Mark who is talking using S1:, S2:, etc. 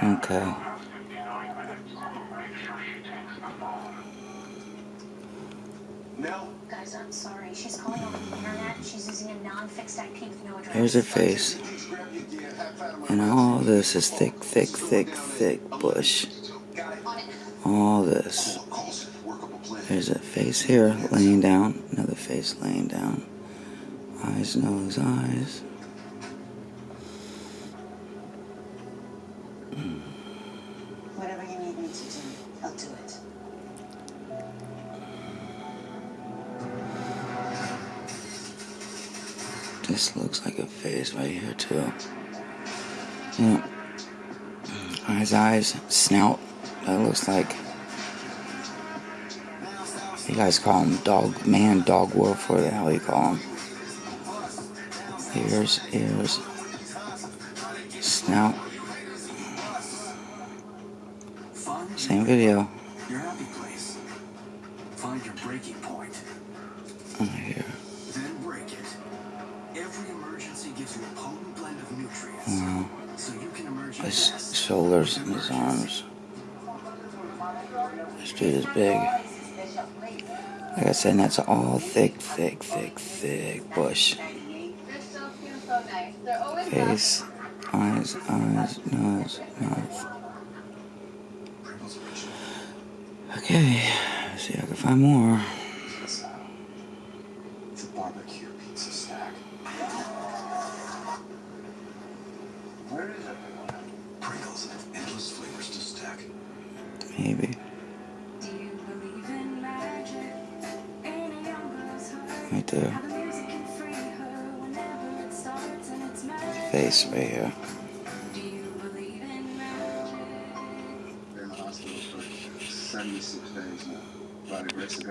S1: Okay.
S2: Guys, I'm sorry. She's calling over the internet. She's using a non-fixed IP with no address.
S1: Here's her face. And all this is thick, thick, thick, thick bush. All this. There's a face here laying down. Another face laying down. Eyes, nose, eyes.
S3: Whatever you need me to do, I'll do it.
S1: This looks like a face right here too. Yeah. Mm, eyes, eyes, snout. That looks like. You guys call him dog man, dog wolf, or the hell you call him? Ears, ears, snout. Same video.
S4: your happy place. Find your breaking point.
S1: Oh Here.
S4: Then break it. Every emergency gives you a potent blend of nutrients.
S1: Wow.
S4: So you can emerge
S1: His
S4: best.
S1: shoulders and his arms. This dude is big. Like I said, that's all thick, thick, thick, thick bush. Face, eyes, eyes, nose, mouth. Okay, let's see if I can find more.
S4: The barbecue pizza stack. Where is it? Pringles have endless flavors to stack.
S1: Maybe.
S5: Do you believe in magic? In a young girl's heart,
S1: Right there.
S5: how the music can free her whenever it starts and it's magic.
S1: Face right here.
S6: 76 days now. By the grace of God.